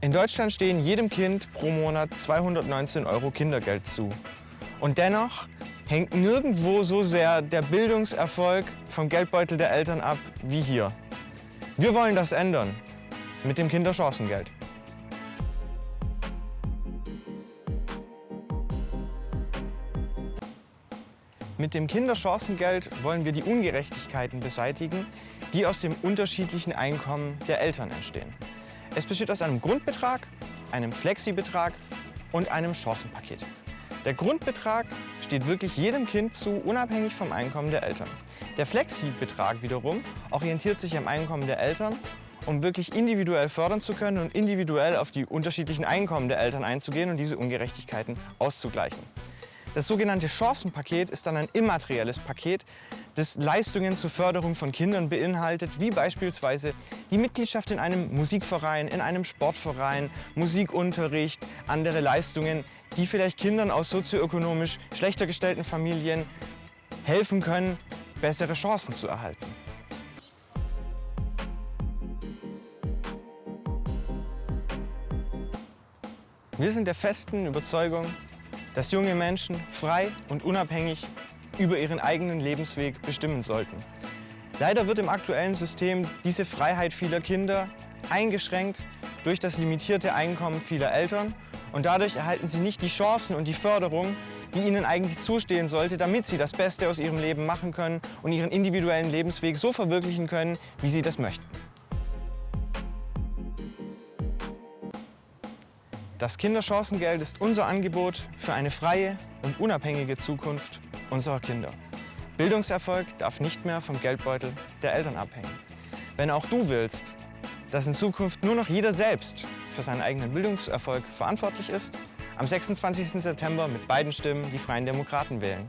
In Deutschland stehen jedem Kind pro Monat 219 Euro Kindergeld zu. Und dennoch hängt nirgendwo so sehr der Bildungserfolg vom Geldbeutel der Eltern ab wie hier. Wir wollen das ändern mit dem Kinderchancengeld. Mit dem Kinderchancengeld wollen wir die Ungerechtigkeiten beseitigen, die aus dem unterschiedlichen Einkommen der Eltern entstehen. Es besteht aus einem Grundbetrag, einem Flexibetrag und einem Chancenpaket. Der Grundbetrag steht wirklich jedem Kind zu, unabhängig vom Einkommen der Eltern. Der Flexibetrag wiederum orientiert sich am Einkommen der Eltern, um wirklich individuell fördern zu können und individuell auf die unterschiedlichen Einkommen der Eltern einzugehen und diese Ungerechtigkeiten auszugleichen. Das sogenannte Chancenpaket ist dann ein immaterielles Paket, das Leistungen zur Förderung von Kindern beinhaltet, wie beispielsweise die Mitgliedschaft in einem Musikverein, in einem Sportverein, Musikunterricht, andere Leistungen, die vielleicht Kindern aus sozioökonomisch schlechter gestellten Familien helfen können, bessere Chancen zu erhalten. Wir sind der festen Überzeugung, dass junge Menschen frei und unabhängig über ihren eigenen Lebensweg bestimmen sollten. Leider wird im aktuellen System diese Freiheit vieler Kinder eingeschränkt durch das limitierte Einkommen vieler Eltern und dadurch erhalten sie nicht die Chancen und die Förderung, die ihnen eigentlich zustehen sollte, damit sie das Beste aus ihrem Leben machen können und ihren individuellen Lebensweg so verwirklichen können, wie sie das möchten. Das Kinderchancengeld ist unser Angebot für eine freie und unabhängige Zukunft unserer Kinder. Bildungserfolg darf nicht mehr vom Geldbeutel der Eltern abhängen. Wenn auch du willst, dass in Zukunft nur noch jeder selbst für seinen eigenen Bildungserfolg verantwortlich ist, am 26. September mit beiden Stimmen die Freien Demokraten wählen.